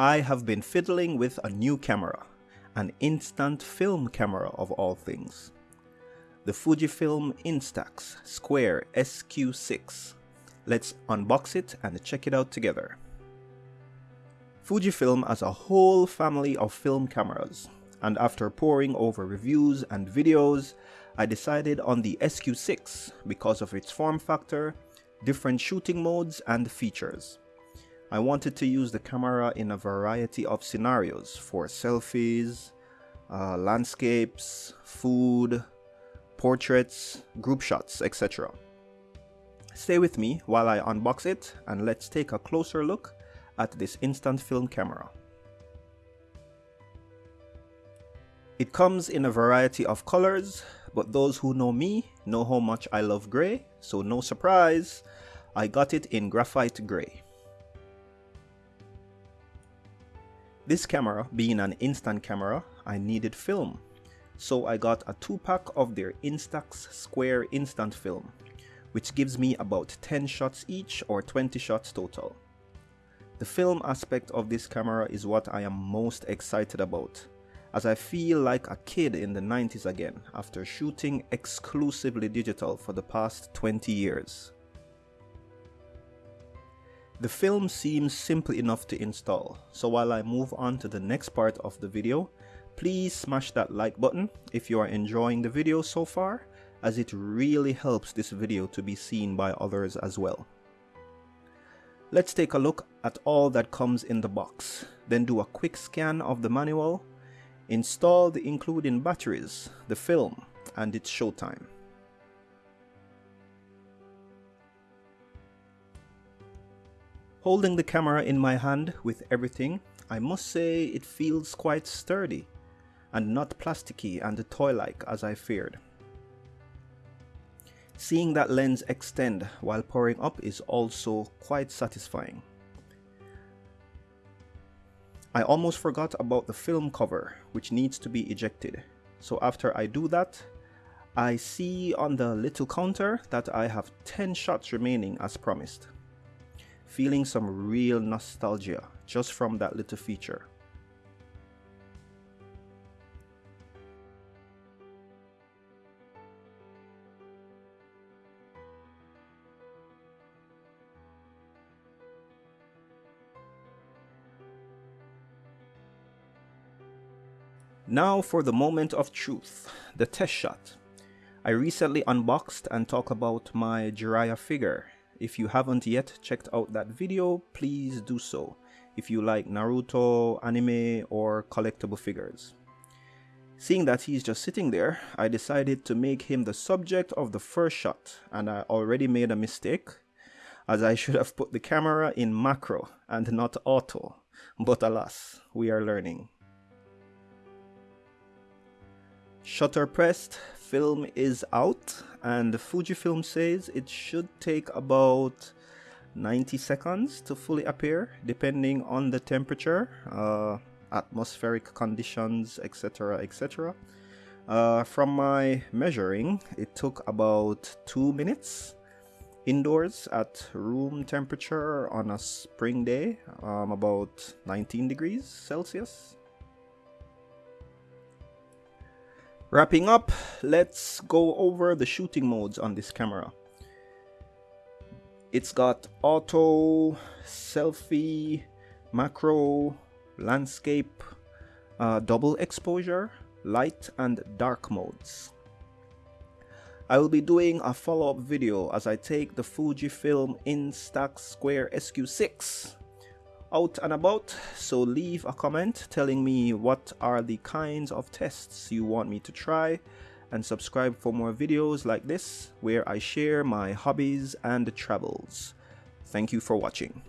I have been fiddling with a new camera, an instant film camera of all things. The Fujifilm Instax Square SQ6. Let's unbox it and check it out together. Fujifilm has a whole family of film cameras, and after poring over reviews and videos, I decided on the SQ6 because of its form factor, different shooting modes and features. I wanted to use the camera in a variety of scenarios for selfies, uh, landscapes, food, portraits, group shots, etc. Stay with me while I unbox it and let's take a closer look at this instant film camera. It comes in a variety of colors, but those who know me know how much I love grey, so no surprise, I got it in graphite grey. This camera being an instant camera, I needed film. So I got a 2-pack of their Instax Square Instant Film, which gives me about 10 shots each or 20 shots total. The film aspect of this camera is what I am most excited about, as I feel like a kid in the 90s again after shooting exclusively digital for the past 20 years. The film seems simple enough to install, so while I move on to the next part of the video, please smash that like button if you are enjoying the video so far, as it really helps this video to be seen by others as well. Let's take a look at all that comes in the box, then do a quick scan of the manual, install the including batteries, the film, and it's showtime. Holding the camera in my hand with everything, I must say it feels quite sturdy and not plasticky and toy-like as I feared. Seeing that lens extend while pouring up is also quite satisfying. I almost forgot about the film cover which needs to be ejected. So after I do that, I see on the little counter that I have 10 shots remaining as promised feeling some real nostalgia just from that little feature. Now for the moment of truth, the test shot. I recently unboxed and talked about my Jiraiya figure if you haven't yet checked out that video, please do so if you like Naruto, anime, or collectible figures. Seeing that he's just sitting there, I decided to make him the subject of the first shot and I already made a mistake as I should have put the camera in macro and not auto, but alas, we are learning. Shutter pressed, film is out and the Fujifilm says it should take about 90 seconds to fully appear depending on the temperature, uh, atmospheric conditions, etc. etc. Uh, from my measuring, it took about two minutes indoors at room temperature on a spring day, um, about 19 degrees Celsius. Wrapping up, let's go over the shooting modes on this camera. It's got auto, selfie, macro, landscape, uh, double exposure, light and dark modes. I will be doing a follow-up video as I take the Fujifilm Instax Square SQ6 out and about so leave a comment telling me what are the kinds of tests you want me to try and subscribe for more videos like this where I share my hobbies and travels. Thank you for watching.